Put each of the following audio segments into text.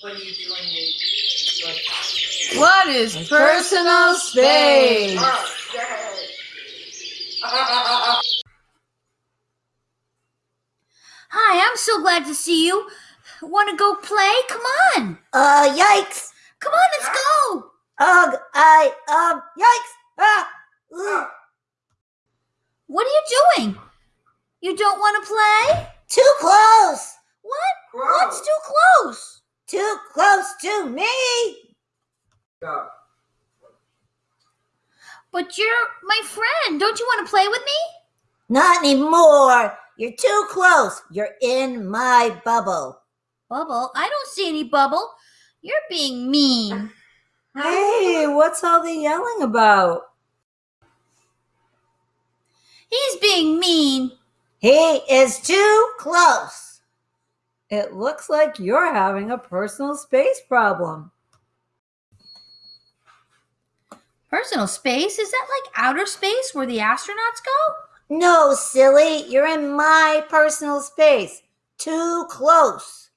when you delineate. Like, What is personal space? yay. Hi, I'm so glad to see you. Want to go play? Come on. Uh, yikes! Come on, let's go. Ugh, I, um, yikes! Ah! ugh, What are you doing? You don't want to play? Too close! What? Gross. What's too close? Too close to me! Yeah. But you're my friend. Don't you want to play with me? Not anymore! You're too close! You're in my bubble! Bubble? I don't see any bubble. You're being mean. Hey, what's all the yelling about? He's being mean. He is too close! It looks like you're having a personal space problem. Personal space? Is that like outer space where the astronauts go? No, silly, you're in my personal space. Too close.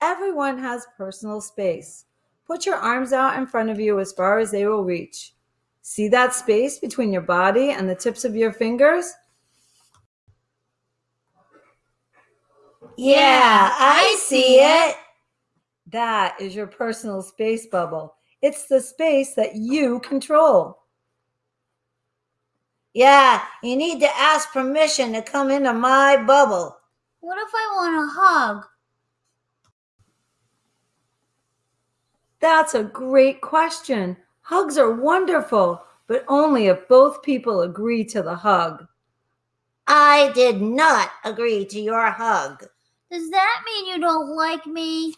Everyone has personal space. Put your arms out in front of you as far as they will reach. See that space between your body and the tips of your fingers? Yeah, I see it. That is your personal space bubble. It's the space that you control. Yeah, you need to ask permission to come into my bubble. What if I want a hug? That's a great question. Hugs are wonderful, but only if both people agree to the hug. I did not agree to your hug. Does that mean you don't like me?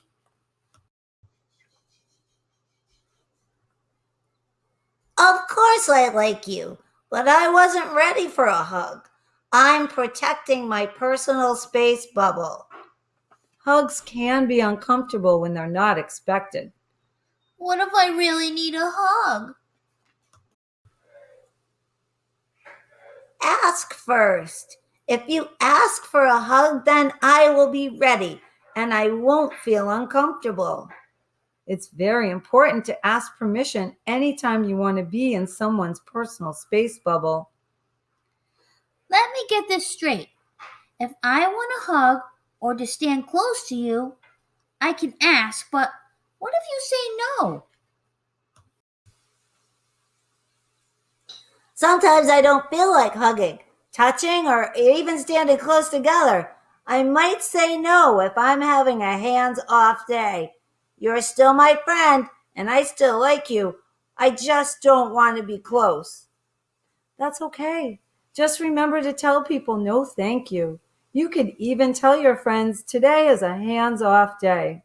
Of course I like you, but I wasn't ready for a hug. I'm protecting my personal space bubble. Hugs can be uncomfortable when they're not expected. What if I really need a hug? Ask first. If you ask for a hug, then I will be ready and I won't feel uncomfortable. It's very important to ask permission anytime you want to be in someone's personal space bubble. Let me get this straight. If I want a hug or to stand close to you, I can ask, but what if you say no? Sometimes I don't feel like hugging, touching, or even standing close together. I might say no if I'm having a hands off day. You're still my friend, and I still like you. I just don't want to be close. That's okay. Just remember to tell people no thank you. You could even tell your friends today is a hands off day.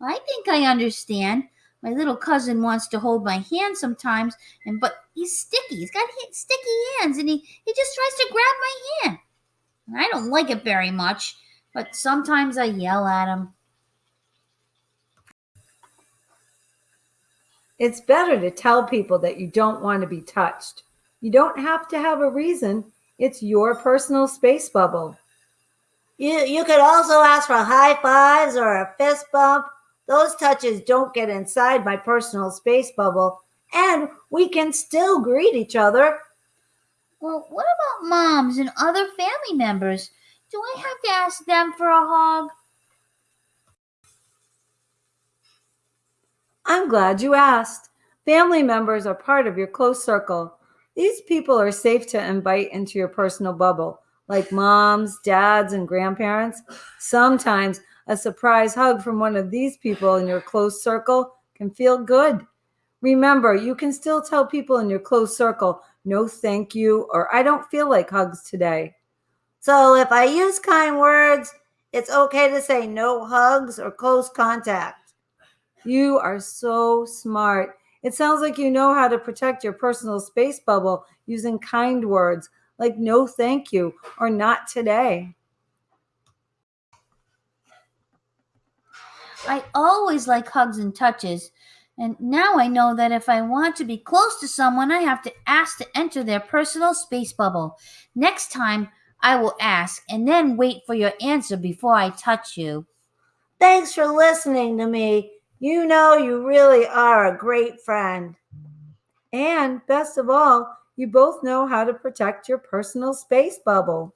I think I understand. My little cousin wants to hold my hand sometimes, and but he's sticky. He's got ha- sticky hands, and he, he just tries to grab my hand. And I don't like it very much, but sometimes I yell at him. It's better to tell people that you don't want to be touched. You don't have to have a reason. It's your personal space bubble. You, you could also ask for high fives or a fist bump. Those touches don't get inside my personal space bubble, and we can still greet each other. Well, what about moms and other family members? Do I have to ask them for a hug? I'm glad you asked. Family members are part of your close circle. These people are safe to invite into your personal bubble, like moms, dads, and grandparents. Sometimes a surprise hug from one of these people in your close circle can feel good. Remember, you can still tell people in your close circle, no thank you, or I don't feel like hugs today. So if I use kind words, it's okay to say no hugs or close contact. You are so smart. It sounds like you know how to protect your personal space bubble using kind words like no thank you or not today. I always like hugs and touches. And now I know that if I want to be close to someone, I have to ask to enter their personal space bubble. Next time, I will ask and then wait for your answer before I touch you. Thanks for listening to me. You know you really are a great friend. And best of all, you both know how to protect your personal space bubble.